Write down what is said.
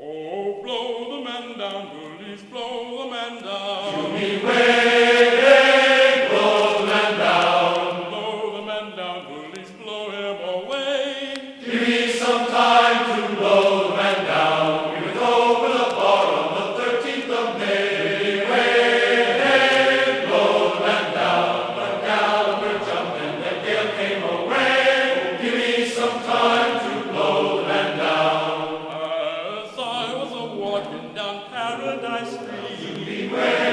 Oh, blow the man down, please! blow the man down. paradise free. Beware.